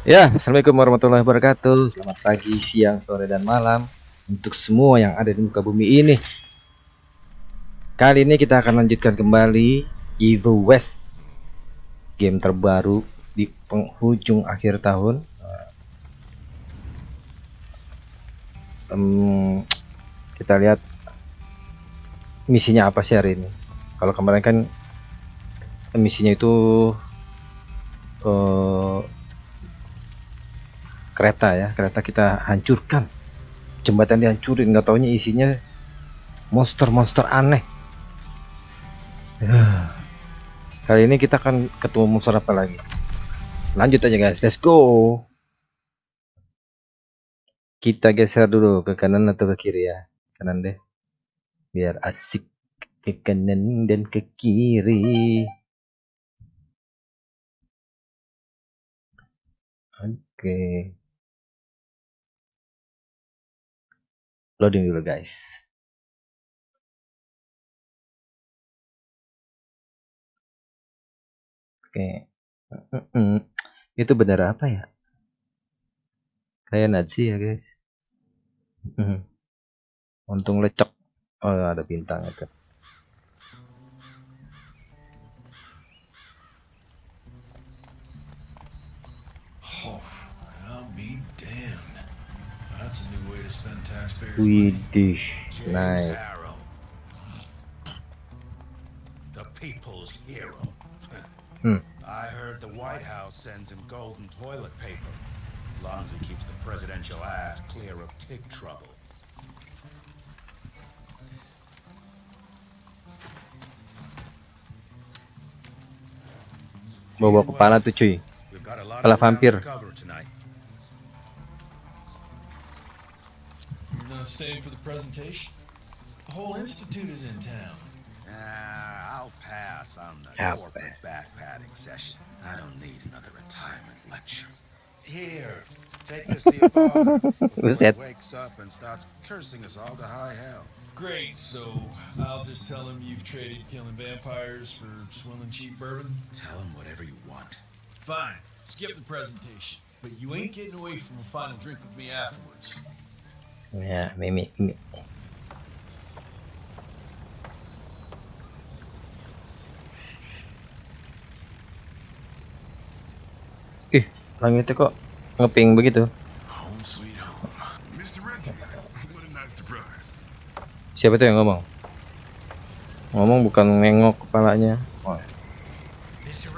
Ya, Assalamualaikum warahmatullahi wabarakatuh. Selamat pagi, siang, sore, dan malam Untuk semua yang ada di muka bumi ini. Kali ini kita akan lanjutkan kembali Evil West Game terbaru di penghujung akhir tahun. Um, Kita lihat Misinya apa sih hari ini. Kalau kemarin kan Misinya itu uh, kereta ya kereta kita hancurkan. Jembatan dihancurin nggak taunya isinya monster-monster aneh. Kali ini kita akan ketemu monster apa lagi? Lanjut aja guys. Let's go. Kita geser dulu ke kanan atau ke kiri ya? Kanan deh. Biar asik ke kanan dan ke kiri. Oke. okay. Loading dulu guys. Oke. Itu benar apa ya? Kayak Nazi ya guys. Untung lecek. Oh ada bintang itu Widih, nice. The people's hero. Hmm. I heard the White House sends him golden toilet paper. Long as he keeps the presidential ass clear of tick trouble. Bawa kepala tuh cuy. Kepala vampir. Not staying for the presentation? The whole institute is in town. Uh, I'll pass on the I'll corporate pass. backpatting session. I don't need another retirement lecture. Here, take this to your father Who's he that? wakes up and starts cursing us all to high hell. Great, so I'll just tell him you've traded killing vampires for swilling cheap bourbon? Tell him whatever you want. Fine, skip the presentation. But you ain't getting away from a final drink with me afterwards. Ya, Mimi, Mimi. Ih, langitnya kok ngeping begitu? Siapa tuh yang ngomong? Ngomong bukan nengok kepalanya. Oh, Mr.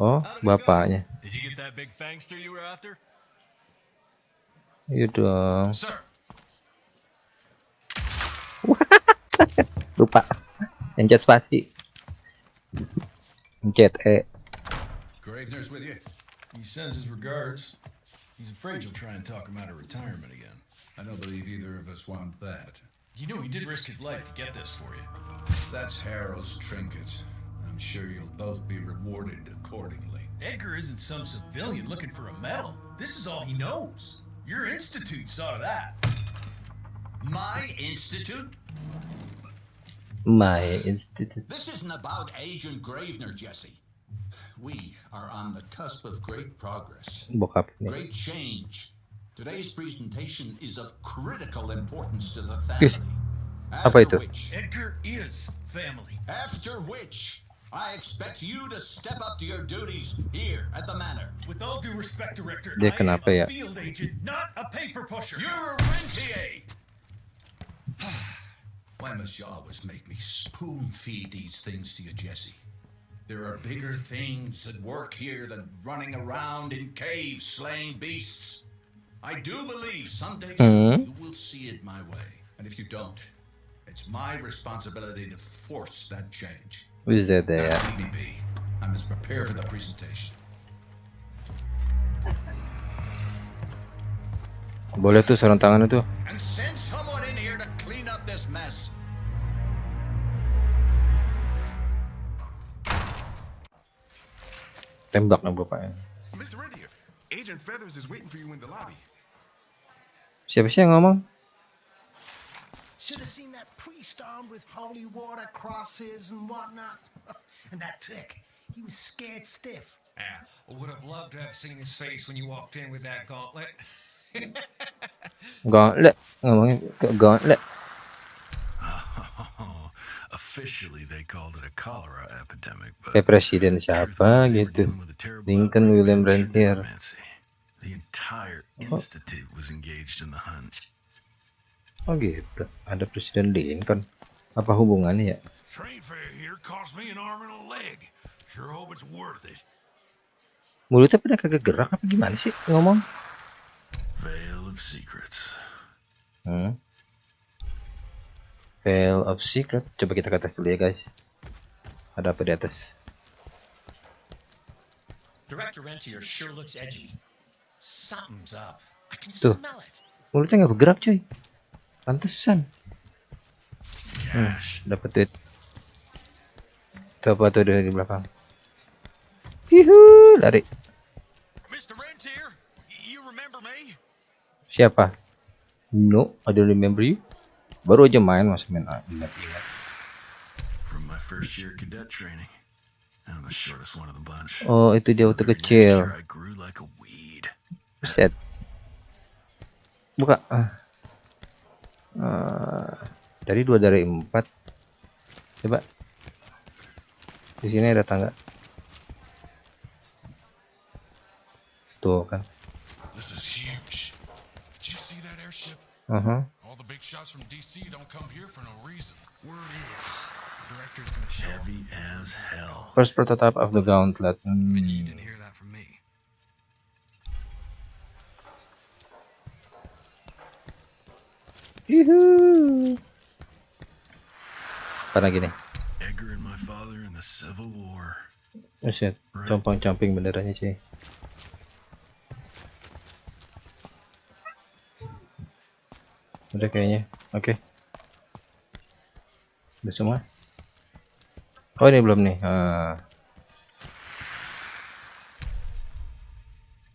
Oh, were after? Iya dong. Sir. Lupa. Pencet spasi. Pencet E. Eh. Gravener's with you? He sends his regards. He's afraid you'll try and talk him out of retirement again. I don't believe either of us want that. You know he did risk his life to get this for you. That's Harrow's trinket. I'm sure you'll both be rewarded accordingly. Edgar isn't some civilian looking for a medal. This is all he knows. Your institute saw to that. My institute? My Institute. This isn't about Agent Gravener, Jesse. We are on the cusp of great progress, great change. Today's presentation is of critical importance to the Ih, family. apa itu? which, Edgar is family. after which, I expect you to step up to your duties here at the manor. With all due respect, Director, Dia I am a field agent, not a paper pusher. You're a Rentier! Why must you always make me spoon feed these things to you, Jesse? There are bigger things at work here than running around in caves slaying beasts. I do believe someday Hmm? you will see it my way. And if you don't, it's my responsibility to force that change. Who's that there? Now, leave me be. I must prepare for the presentation. Boleh tuh sarung tangan itu. Tembak nih bapaknya. Mr. Renty, Agent Feathers is waiting for you in the lobby. Siapa sih yang ngomong? Should have seen that priest armed with holy water crosses and whatnot. and that tick, he was scared stiff. Ah, I would have loved to have seen his face when you walked in with that gauntlet. Gauntlet. Ngomongin ke gauntlet. Officially, they called it a cholera epidemic, but Kayak presiden truth siapa was they were gitu. dealing with a terrible Lincoln outbreak of William ancient Rentier. necromancy. The entire institute was engaged in the hunt. Oh gitu. Ada presiden Lincoln. Apa hubungannya ya? Mulutnya pada kagak gerak apa gimana sih ngomong? Veil of secrets. Hmm. Veil of Secret. Coba kita ke atas dulu ya guys. Ada apa di atas? Director Rentier sure looks edgy. Something's up. I can Tuh. smell it. Mulutnya nggak bergerak cuy. Pantesan. Cash. Dapat duit. Tuh apa tuh dari belakang? Yuhu, lari. Siapa? No, I don't remember you. Baru aja main masa main ah, ingat-ingat. From my first year cadet training. I'm the shortest one of the bunch. Oh, itu dia waktu kecil. year, I grew like a weed. Set. Buka. Ah. Tadi dua dari empat. Coba. Di sini ada tangga. Tuh kan. This is huge. Did you see that airship? Uh-huh. All the big shots from DC don't come here for no reason. Word is, the director's gonna show heavy as hell. First prototype of the gauntlet. Hmm. You didn't hear that from me. Yuhu. Apa lagi nih? Edgar and my father in the Civil War. Buset, compang-camping benderanya cuy. Udah kayaknya. Oke. Udah semua. Oh ini belum nih. Ah.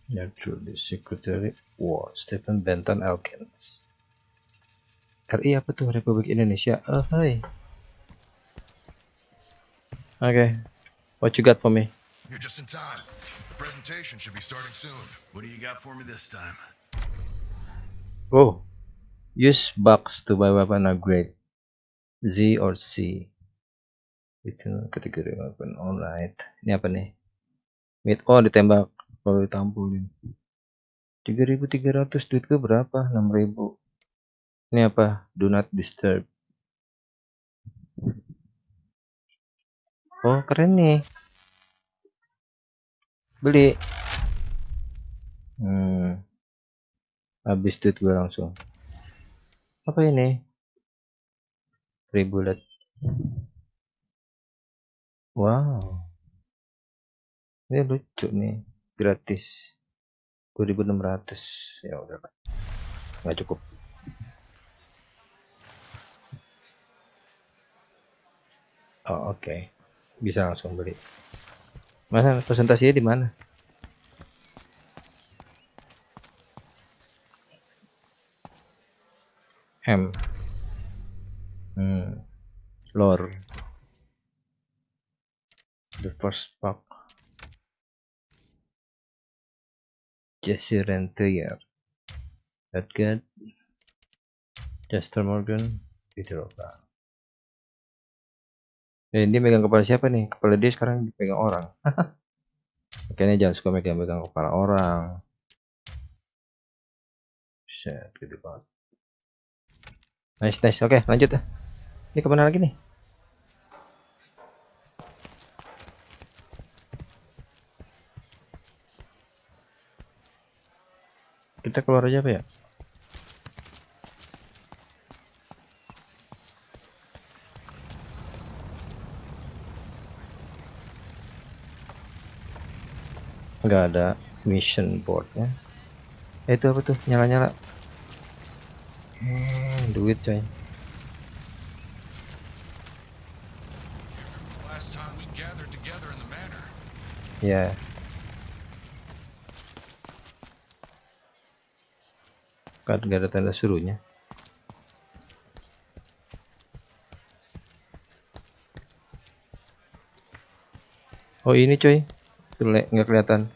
Naturally Secretary War Stephen Benton Elkins. RI apa tuh Republik Indonesia? Oh hai. Oke. What you got for me? You're just in time. The presentation should be starting soon. What do you got for me this time? Oh, use box to buy weapon upgrade. Z or C. Itu kategori weapon. Alright. Ini apa nih? Mid. Oh, ditembak. Kalau ditampulin. 3300 duit gue berapa? 6000. Ini apa? Do not disturb. Oh, keren nih. Beli. Hmm. Habis duit gue langsung. Apa ini? Free bullet. Wow. Ini lucu nih. Gratis. 2600. Ya udah. Nggak cukup. Oh, oke. Bisa langsung beli. Mana presentasinya di mana? Ham. Hmm. Lore. The first pack. Jesse Rentier. Edgar. Chester Morgan. Peter Oka. Eh, dia megang kepala siapa nih? Kepala dia sekarang dipegang orang. Kayaknya jangan suka megang-megang kepala orang. Shit, gede banget. Nice, nice. Oke, lanjut ya. Ini ke mana lagi nih? Kita keluar aja apa ya? nggak ada mission boardnya. Eh, itu apa tuh? Nyala-nyala. Hmm, duit coy. Ya. Kan nggak ada tanda suruhnya. Oh ini coy. Nggak kelihatan.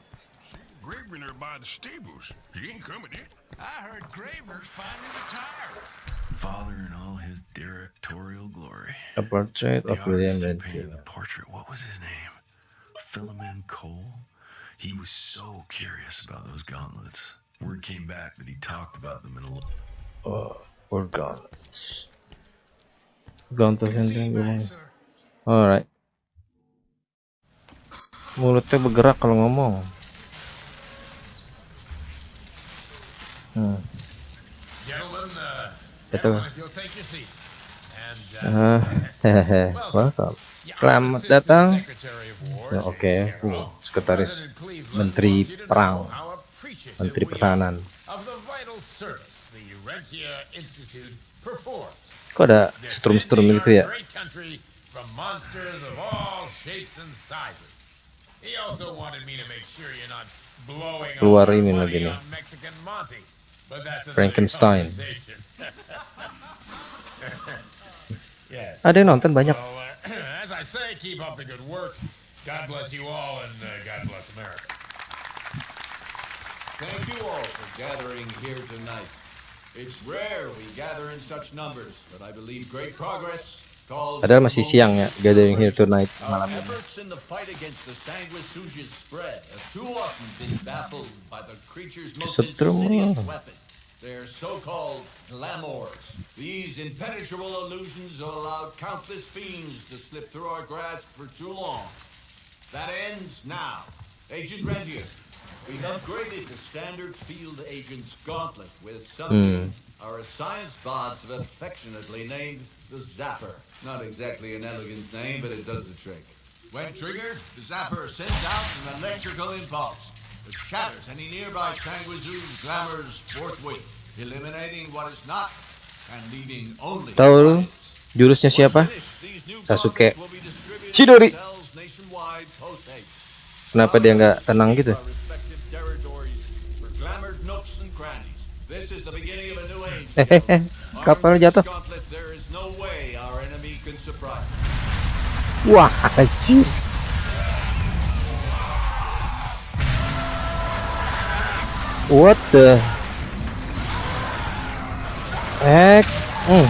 A portrait The of William artist Redfield. painting the portrait, what was his name? Philemon Cole? He was so curious about those gauntlets. Word came back that he talked about them in a little. Oh, or gauntlets. Gauntlets yang dia ngomong. Alright. Mulutnya bergerak kalau ngomong. Hmm. Gentlemen, uh, Betul. everyone, if you'll take your seats. Hehehe. Welcome. Selamat datang. Oke, Carroll. uh, sekretaris Menteri Perang, Menteri Pertahanan. Kok ada setrum-setrum gitu ya? Great country from monsters of uh, God bless America. Thank you all for gathering here tonight. It's rare we gather in such numbers, but I believe great progress calls Padahal masih siang ya, gathering here tonight malam ini. efforts in the fight against the sanguisuga's spread have too often been baffled by the creature's most Kesetrum insidious lah. weapon. Their so-called glamours. These impenetrable illusions have allowed countless fiends to slip through our grasp for too long. That ends now. Agent Rentier, we've upgraded the standard field agent's gauntlet with something hmm. our science bots have affectionately named the Zapper. Not exactly an elegant name, but it does the trick. When triggered, the Zapper sends out an electrical impulse that shatters any nearby Sanguizu's glamours forthwith, eliminating what is not and leaving only Tahu jurusnya siapa? Sasuke. Chidori. Kenapa dia nggak tenang gitu? Our respective territories for glamored What the heck? Hmm.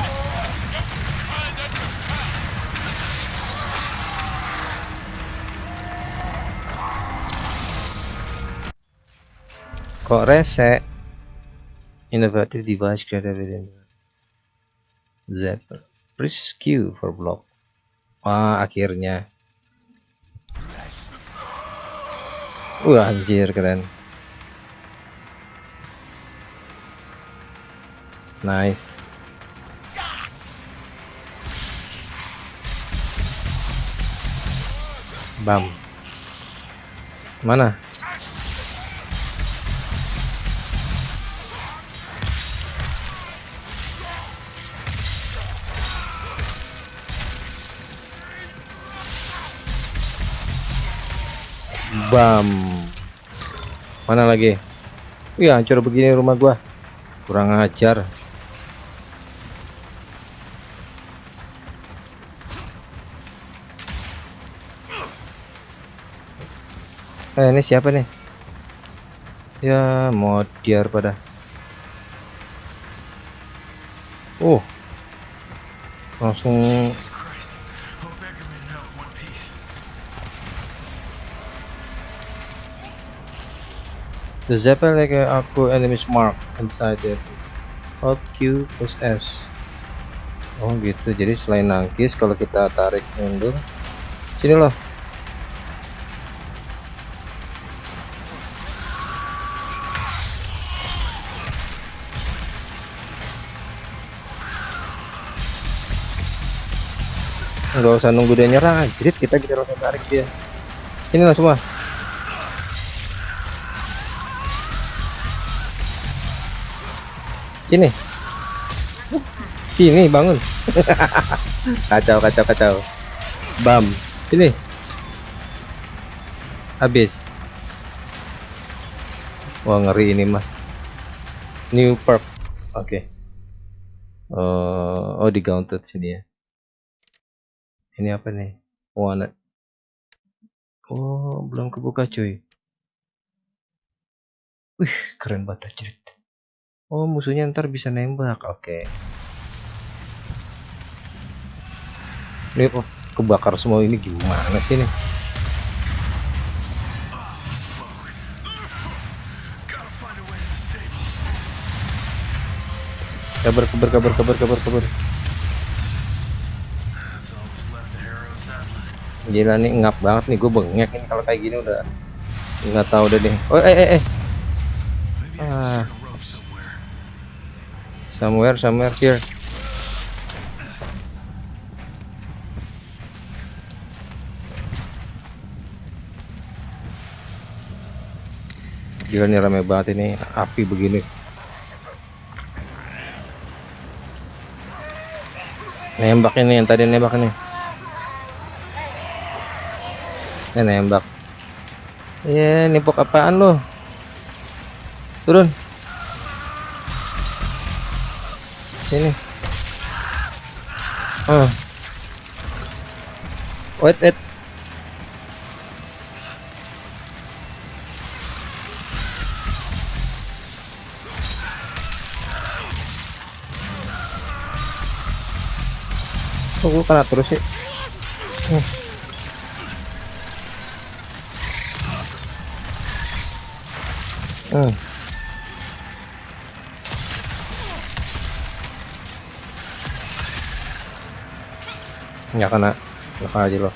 Kok rese? Innovative device created within Zapper. Press Q for block. Wah, akhirnya. Wah, anjir keren. Nice. Bam. Mana? Bam. Mana lagi? Wih, hancur begini rumah gua. Kurang ajar. Eh, ini siapa nih? Ya, mau diar pada. Oh. Langsung. The Zeppelin like aku enemies mark inside it. Hold Q plus S. Oh gitu. Jadi selain nangkis kalau kita tarik mundur. Sini loh. Nggak usah nunggu dia nyerang, anjrit kita kita langsung tarik dia. Sini lah semua. Sini. Sini bangun. kacau kacau kacau. Bam. Sini. Habis. Wah ngeri ini mah. New perk. Oke. Oh, oh di sini ya. Ini apa nih? Wanted. Oh, belum kebuka cuy. Wih, keren banget anjir. Oh, musuhnya ntar bisa nembak. Oke. Ini kok kebakar semua ini gimana sih nih? Kabar, kabar, kabar, kabar, kabar, kabar. Gila nih ngap banget nih gue bengek ini kalau kayak gini udah nggak tahu deh nih. Oh, eh, eh, eh. Ah. somewhere. Somewhere, here. Gila nih rame banget ini api begini. Nembak ini yang tadi nembak ini. Ini nembak. Ya, nembak apaan lo? Turun. Sini. Ah. Wait, wait. Kok gue kena terus sih? Hmm. Hmm. Nggak kena. Nggak aja loh.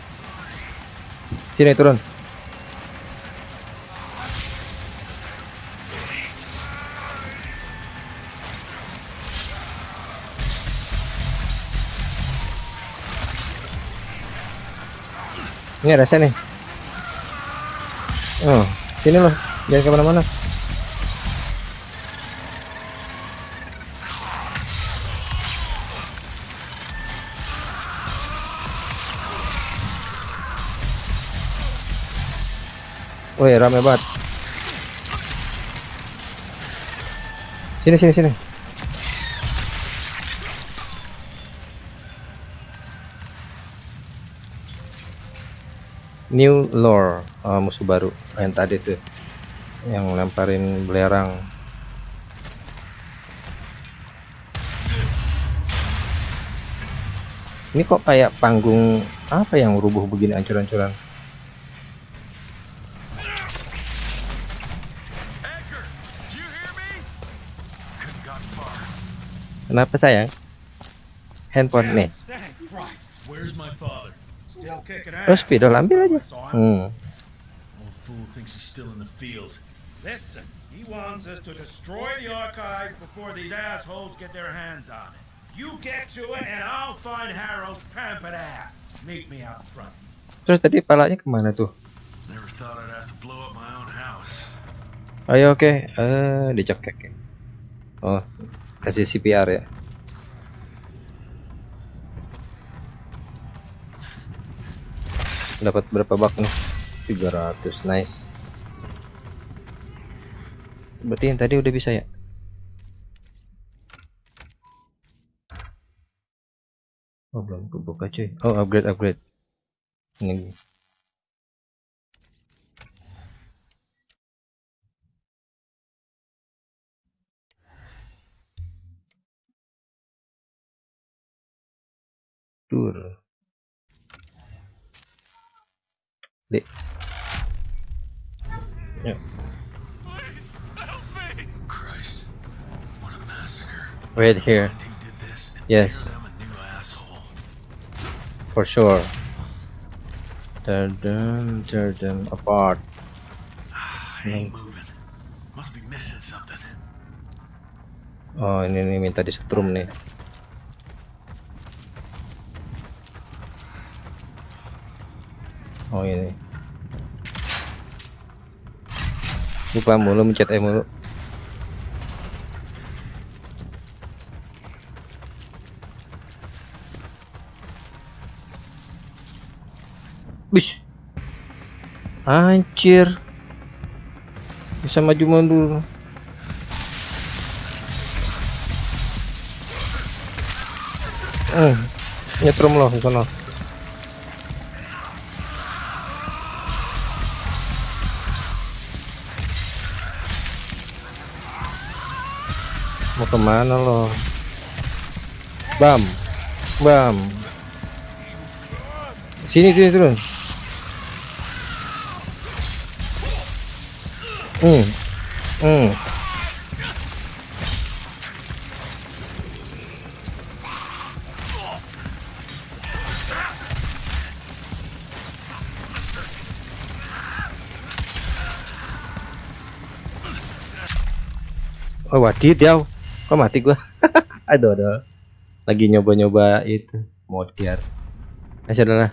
Sini turun. Ini ada saya nih. Oh, sini loh. Jangan ke mana-mana. Woi, rame banget. Sini, sini, sini. New lore oh, musuh baru yang tadi tuh yang lemparin belerang ini kok kayak panggung apa yang rubuh begini ancur-ancuran kenapa sayang handphone nih terus spidol ambil aja hmm. Old fool thinks he's still in the field. Listen, he wants us to destroy the archives before these assholes get their hands on it. You get to it, and I'll find Harold's pampered ass. Meet me out front. terus tadi palanya ke mana tuh Never thought I'd have to blow up my own house. ayo oke eh dicekek ya. oh kasih CPR ya. Dapat berapa bak nih? 300 nice. Berarti yang tadi udah bisa ya? Oh belum kebuka cuy. Oh upgrade upgrade. Ini Dur. Dek. Ya, Please help me! Christ, what a massacre. wait here Yes. for sure. Tear them, tear them apart. I ain't moving. Must be missing something. Oh ini nih minta disetrum nih. Oh ini. Lupa mulu mencet E mulu. Bish. Anjir. Bisa maju mundur. Hmm. Nyetrum loh di. Ke mana lo? Bam bam. Sini sini turun hmm hmm. Oh wadid ya Kok mati gua Aduh aduh Lagi nyoba-nyoba itu Modiar Masih adalah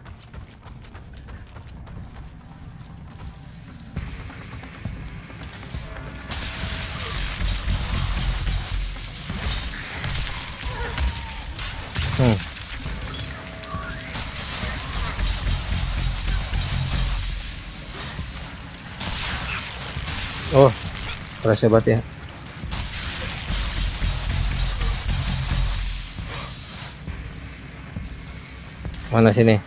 Hmm. Oh, keras hebat ya. Mana sini?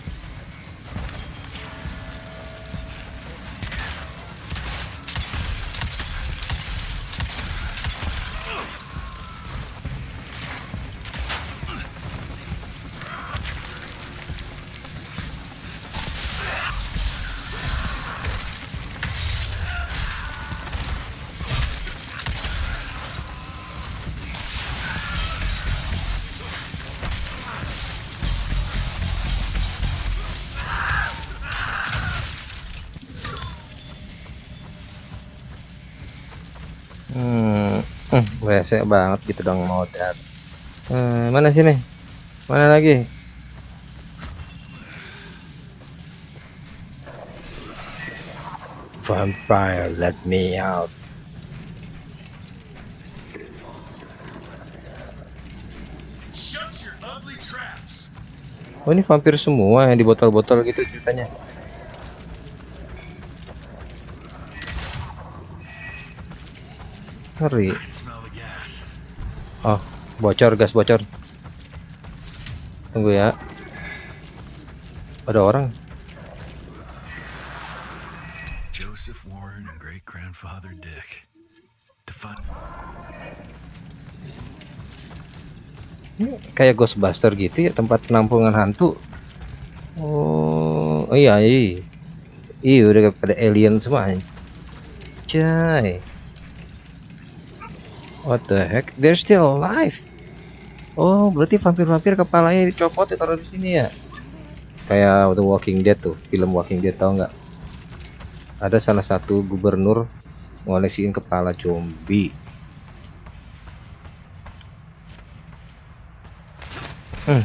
Resek banget gitu dong modal. Eh, mana sini? Mana lagi? Vampire, let me out. Oh ini vampir semua yang di botol-botol gitu ceritanya. Ngeri. Oh, bocor gas bocor. Tunggu ya. Ada orang. Joseph Warren and great grandfather Dick. Define. Kayak Ghostbuster gitu ya tempat penampungan hantu. Oh, iya iya. Iya udah pada alien semua. Cai. What the heck? They're still alive. Oh, berarti vampir-vampir kepalanya dicopot ditaruh di sini ya. Kayak The Walking Dead tuh, film Walking Dead tau nggak? Ada salah satu gubernur ngoleksiin kepala zombie. Hmm.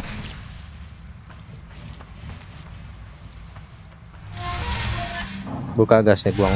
Buka gasnya buang.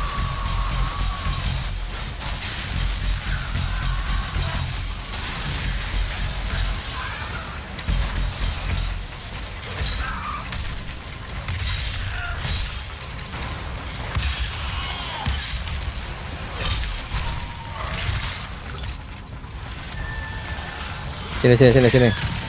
get out of here. It's gonna blow. Sini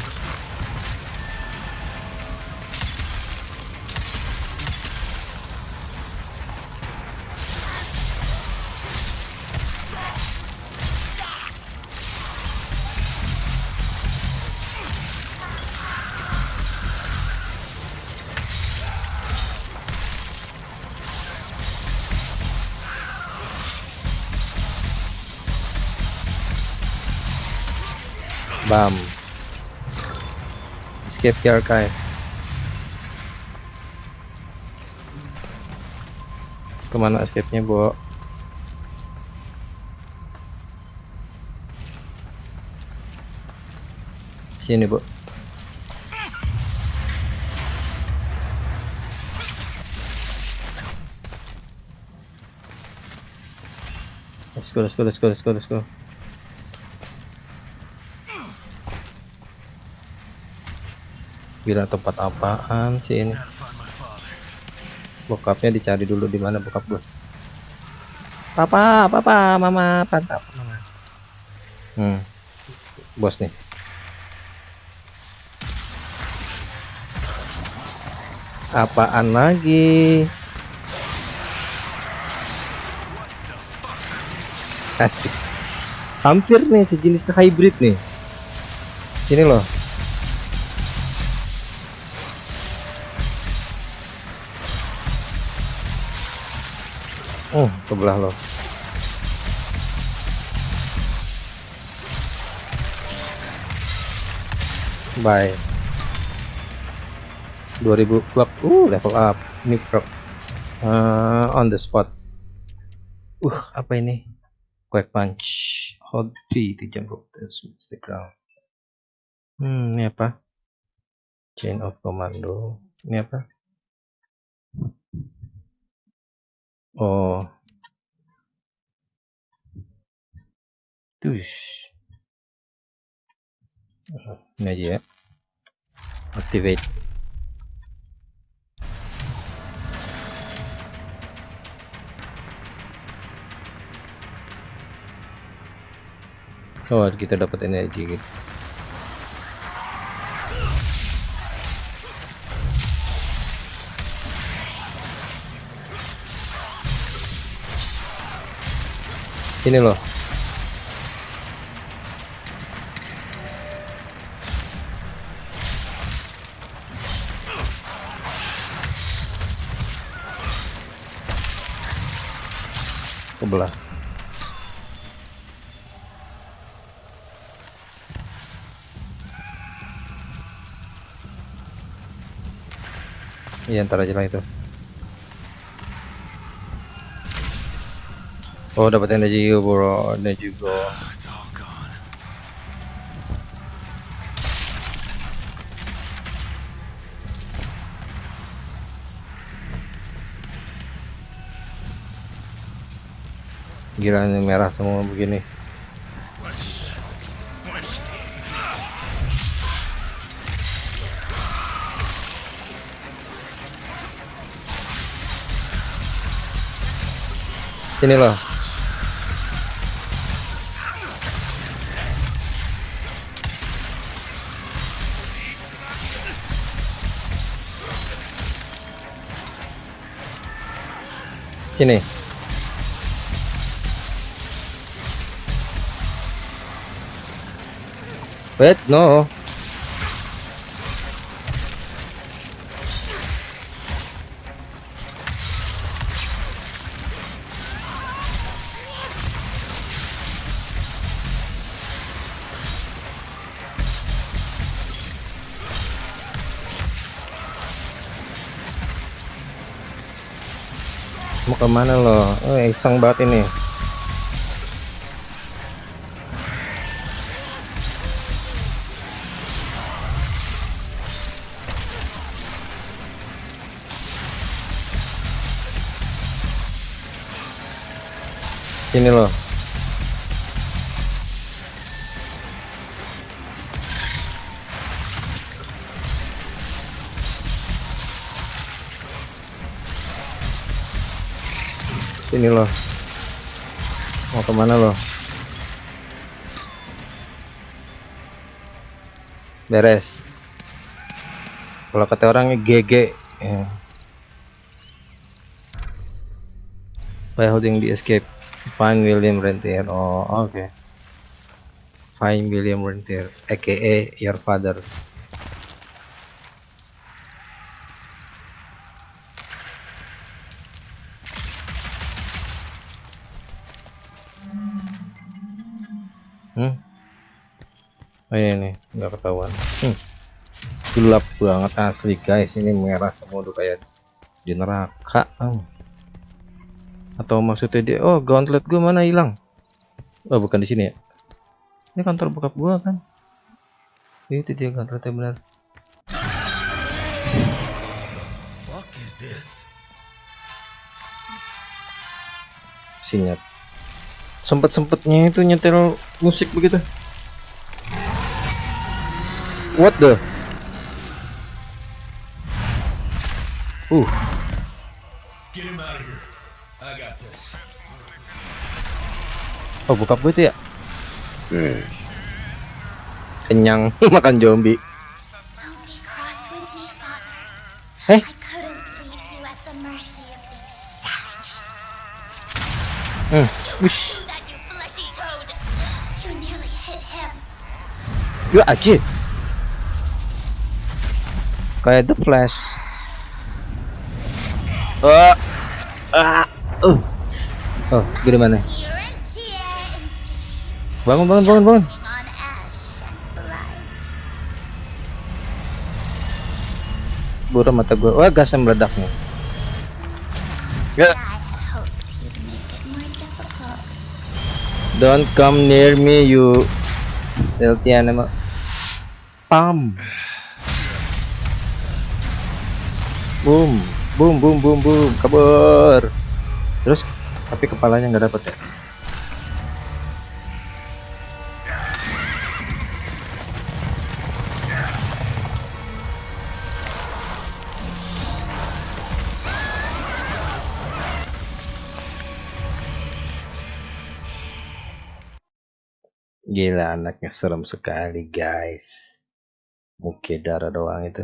Bam. Escape the archive. Ke mana escape-nya, Bo? Sini, Bu. let's go let's go let's go let's go let's go Bila tempat apaan sih ini? Bokapnya dicari dulu di mana bokap gue. Papa, papa, mama, pantap. Hmm. Bos nih. Apaan lagi? Asik. Hampir nih sejenis hybrid nih. Sini loh. Kebelah loh. Bye. 2000 club. Uh, level up. Ini pro. Uh, on the spot. Uh, apa ini? Quick punch. Hold T to jump smash the ground. Hmm, ini apa? Chain of commando. Ini apa? Oh. Tush. Ini aja ya. Activate. Oh, kita dapat energi gitu. Sini loh. Kebelah. Iya ntar aja lah itu. Oh dapat energi bro, energi bro. Gila ini merah semua begini. Sini loh. Sini. No. Mau ke mana lo? Oh, iseng banget ini. Sini loh. Sini loh. Mau ke mana loh? Beres. Kalau kata orangnya GG. Ya. By holding the escape, find William Rentier. Oh, oke. Find William Rentier, aka your father. Hmm. Oh iya nih, nggak ketahuan. Hmm. Gelap banget asli guys. Ini merah semua udah kayak di neraka. Hmm. Atau maksudnya dia, oh gauntlet gue mana hilang? Oh bukan di sini ya? Ini kantor bokap gua kan? Itu dia gauntletnya benar. Sinyat. sempet-sempetnya itu nyetel musik begitu what the uh oh bokap gue itu ya kenyang makan zombie. Eh? Hmm. Wish. ya aja kayak The Flash ah ah uh oh gede mana Urantia Institute. Bangun bangun bangun bangun. Buram mata gue wah gasnya meledak nih. Ya. Don't come near me you. Celtian emang pam. Boom. Boom boom boom boom. Kabur. Terus tapi kepalanya nggak dapet ya Gila anaknya serem sekali guys Muka darah doang itu!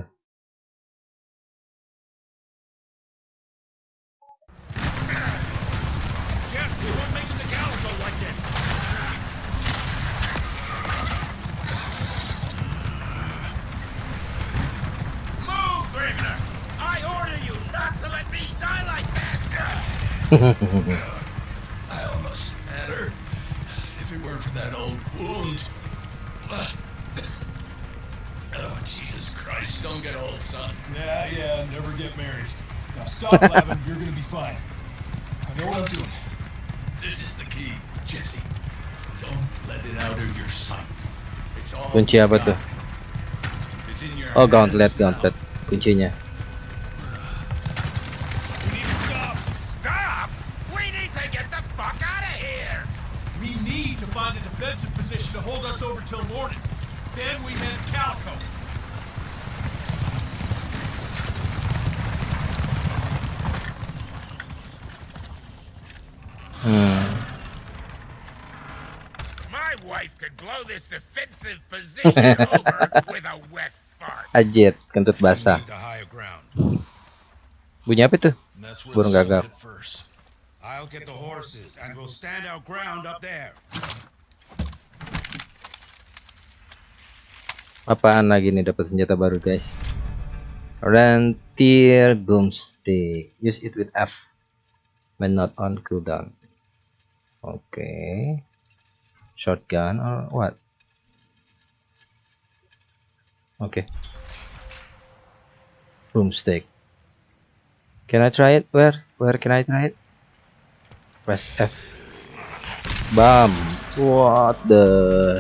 I almost had her. If it weren't for that old. Oh, Jesus Christ, don't get old, son. Yeah, yeah, never get married. Now stop, Lavin. You're gonna be fine. I know what I'm doing. This is the key, Jesse. Don't let it out of your sight. It's all Kunci apa you tuh? got. It's in your Oh gauntlet hands now. gauntlet kuncinya We need to stop! Stop? We need to get the fuck out of here! We need to find a defensive position to hold us over till morning. Then we head to Calico. My wife could blow this defensive position over with a wet fart. Ajit kentut basah bunyi apa tuh burung the I'll get the horses and we'll stand our ground up there. apaan lagi nih dapat senjata baru guys? Rentier Boomstick use it with F when not on cooldown. Oke shotgun or what? Oke Boomstick can I try it? Where? Where can I try it press F bam what the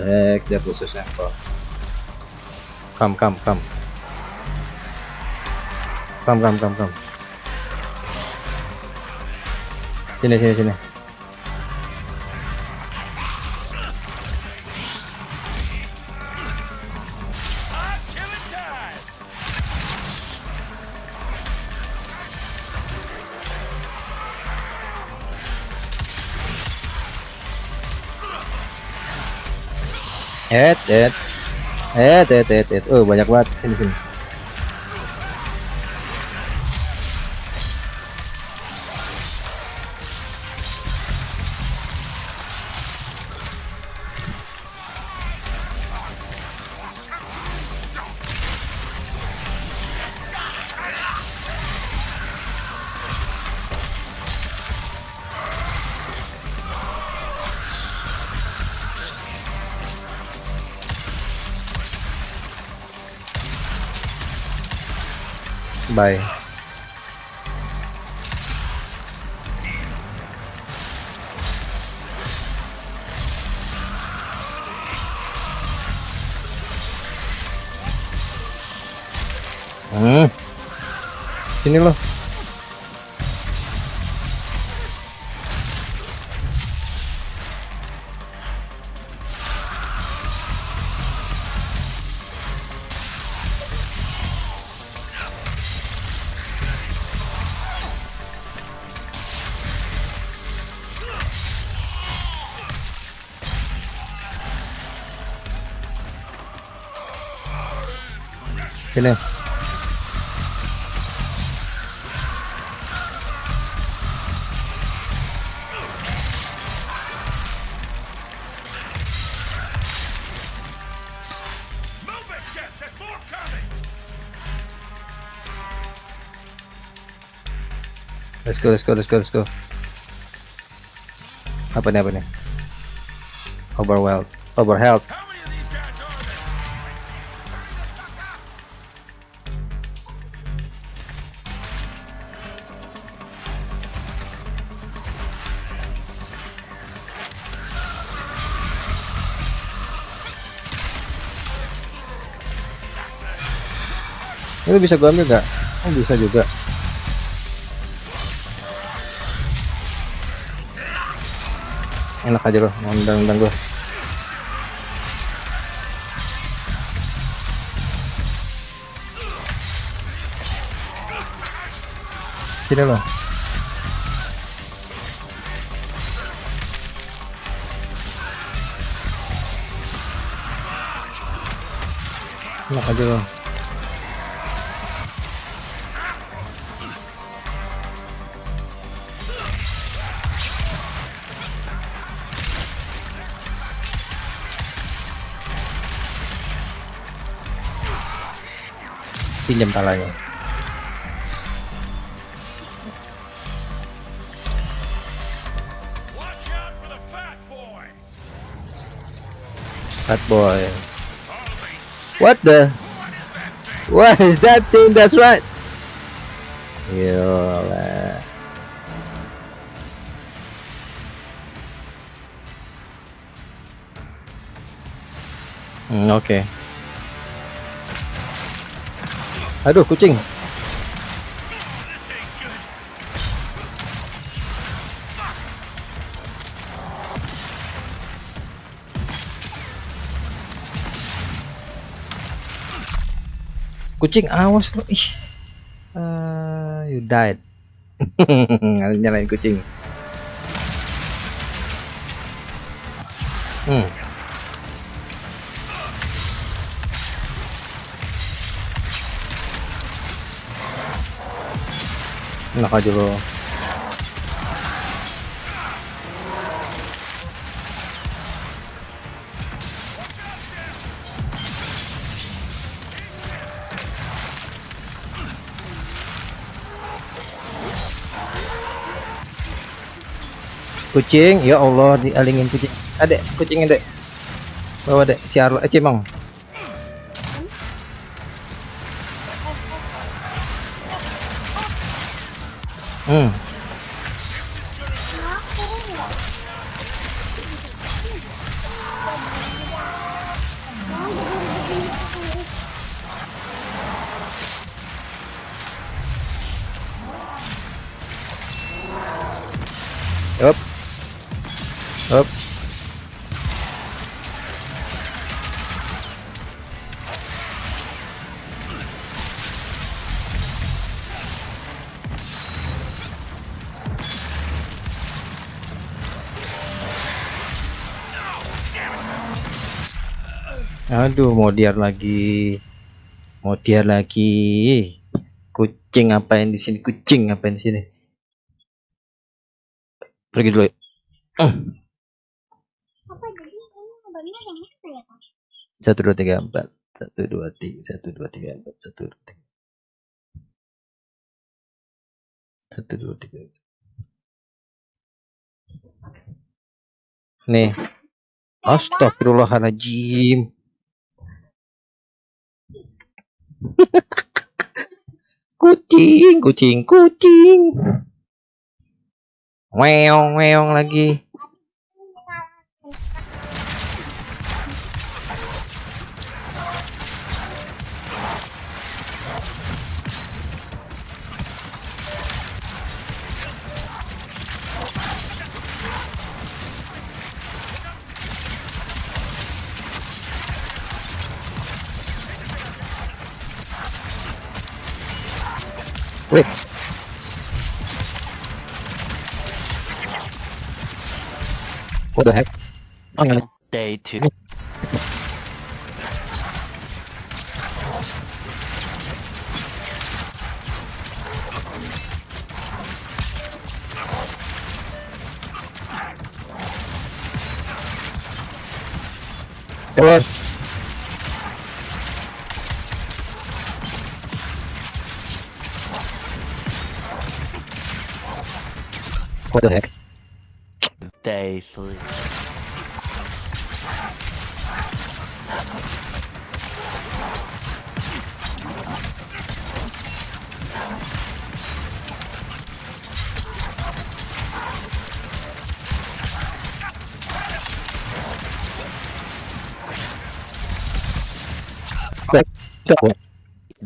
heck that was so simple Come, come, come. Come, come, come, come. Sini, sini, sini. Et, et. Et, et, et, et. Oh, banyak banget. Sini, sini. Bye. Hmm. Sini loh. Let's go, let's go, let's go, let's go. Apa nih, apa nih? Overwhelmed. Overhealth. Itu bisa gua ambil nggak? Oh, bisa juga. Enak aja loh, nendang-nendang gua. Sini loh. Enak aja loh. Pinjam talanya fat boy! what the what is that thing that's right Yolah. Hmm, oke. Aduh, kucing. Kucing awas lo. Ih. Ah, you died. Nyalain kucing. Hmm. Enak aja lo. Kucing, ya Allah dialingin kucing. Adek, kucingnya dek. Bawa dek, si Arlo, eh Cimong. Hmm. Aduh, mau diar lagi. Mau diar lagi. Kucing ngapain di sini? Kucing ngapain di sini? Pergi dulu. ya. Eh, Apa yang ya Pak? Satu dua tiga empat. Satu dua tiga. Satu dua tiga empat. Satu dua tiga. Satu dua tiga. Nih. Astagfirullahaladzim. kucing, kucing, kucing. Weong, weong lagi. Wait. What the heck? Oh, no. Day two. Come on. What the heck? Day three.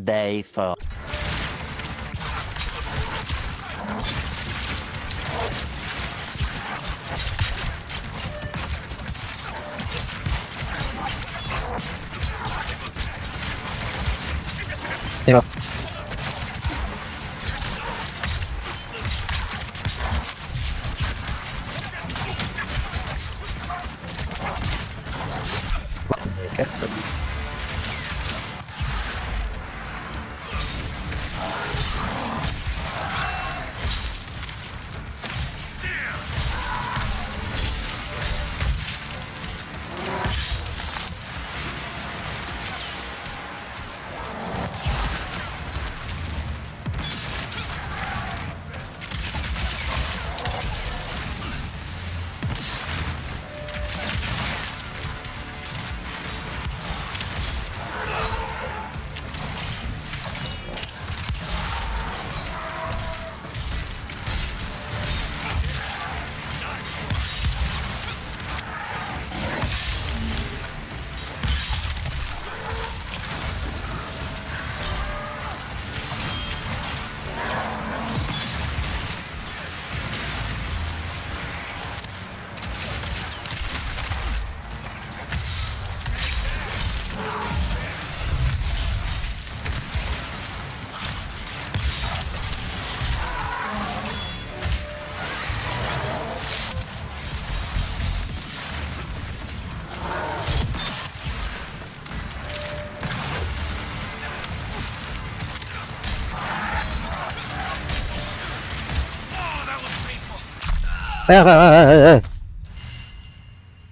Day four. 今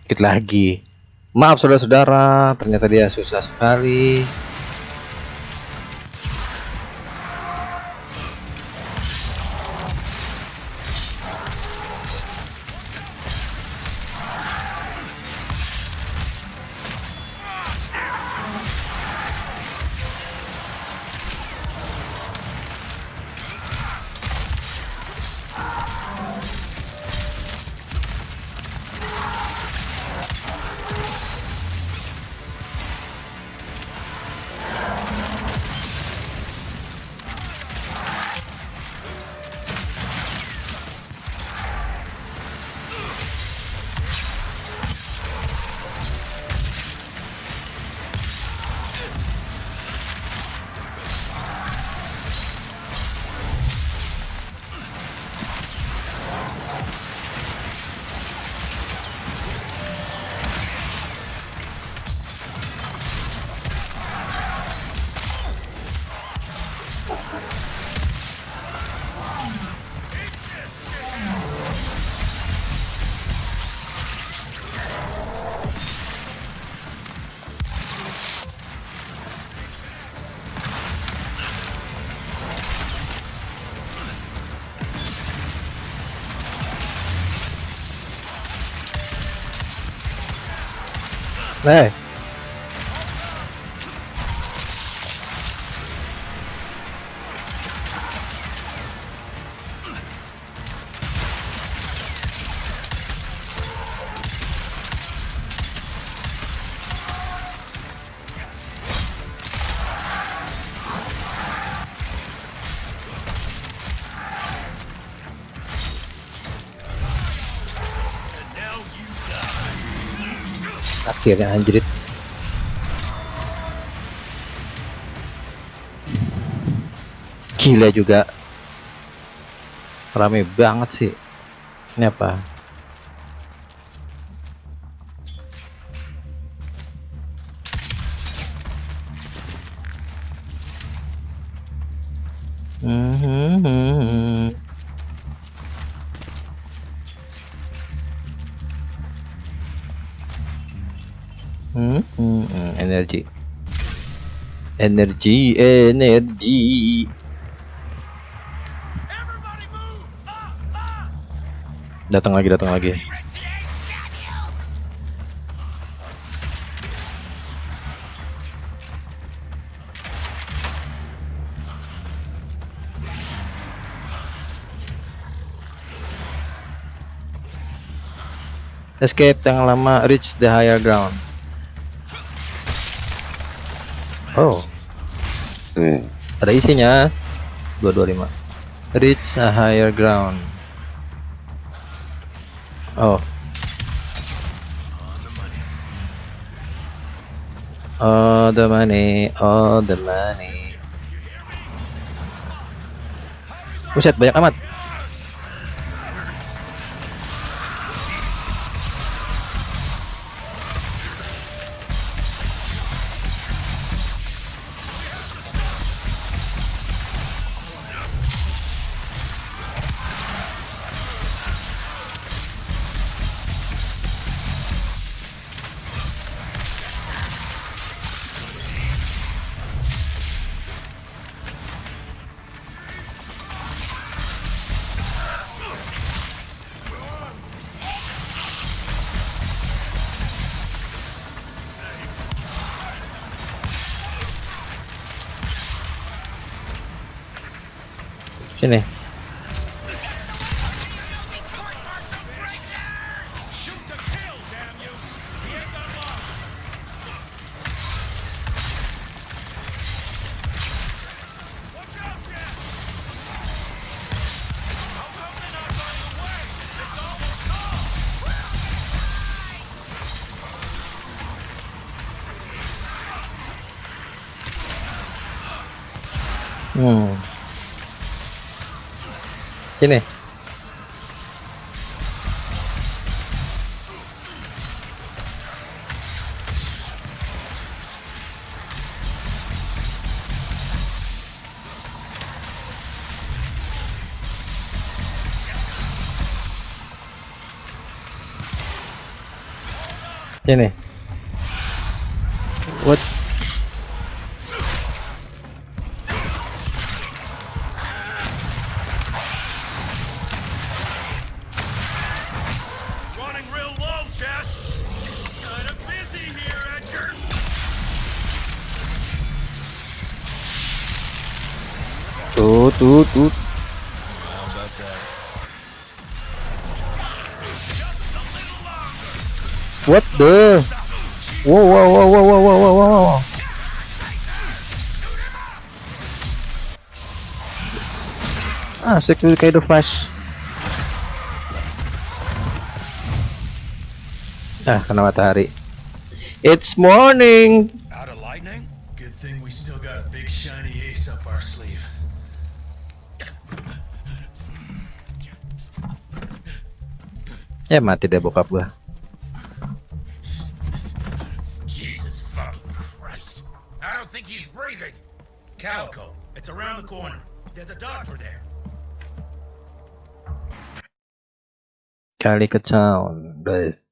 Dikit lagi. Maaf saudara-saudara, ternyata dia susah sekali. Eh, akhirnya anjrit. Gila juga. Rame banget sih. Ini apa? Energi. Energi, energi. Datang lagi, datang lagi. Escape yang lama, reach the higher ground. Oh. Ada isinya. 225. Reach a higher ground. Oh. Oh, the money. Oh, the money. Buset, banyak amat. Hmm. Sini. Sini. What? Ah, security kayak the flash. Ah, kena matahari. It's morning. Out of lightning? Good thing we still got a big shiny ace up our sleeve. Ya mati deh bokap gua. Jesus fucking Christ. I don't think he's breathing. Calico, it's around the corner. There's a doctor there. Kali ke town, guys.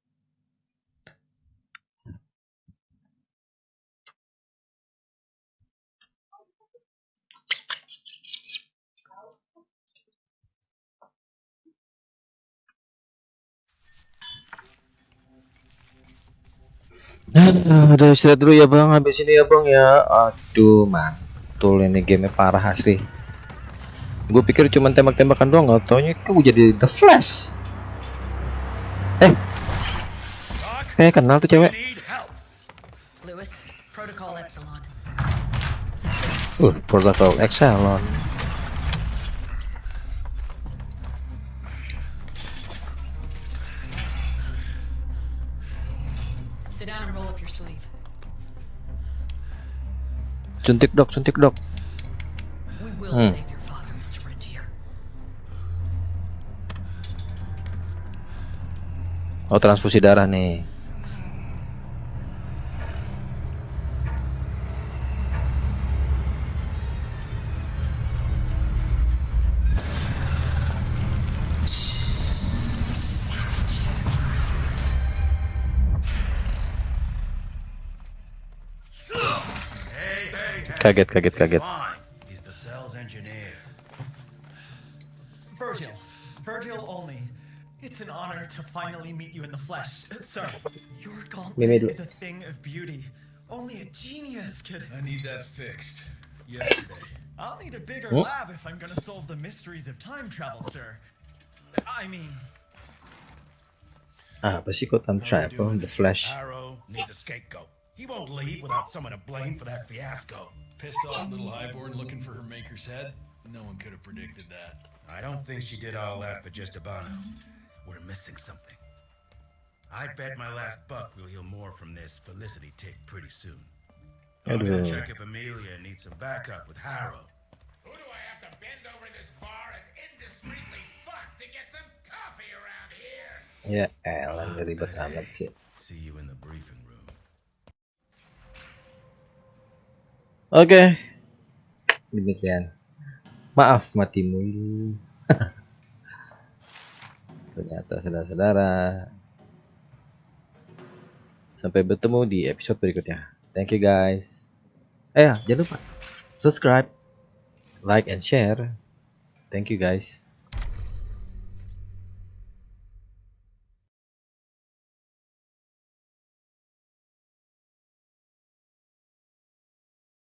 Ah, Udah istirahat dulu ya bang, habis ini ya bang ya. Aduh mantul ini game parah asli. Gue pikir cuma tembak-tembakan doang, nggak taunya kok jadi The Flash. Eh, kayak kenal tuh cewek. Lewis, Protocol Epsilon. Uh, protokol Excelon. Suntik dok, suntik dok. Hmm. Oh transfusi darah nih. Kaget kaget kaget. To finally meet you in the flesh. Sir, your gauntlet is a thing of beauty. Only a genius could. I need that fixed. Yesterday. I'll need a bigger Oh. lab if I'm gonna solve the mysteries of time travel, sir. I mean, Ah, apa sih kok time travel? The flesh. Arrow needs a scapegoat. He won't leave without someone to blame for that fiasco. Pissed off little highborn looking for her maker's head? No one could have predicted that. I don't think she did all that for just Abano. We're missing something. I bet my last buck we'll hear more from this Felicity tick pretty soon. I'm gonna check if Amelia needs some backup with Harrow. Who do I have to bend over this bar and indiscreetly fuck to get some coffee around here? Ya elah, ribet amat sih. See you in the briefing room. Oke. Demikian. Maaf matimu ini. Ternyata saudara-saudara. Sampai bertemu di episode berikutnya. Thank you guys. Eh, jangan lupa subscribe, like and share. Thank you guys.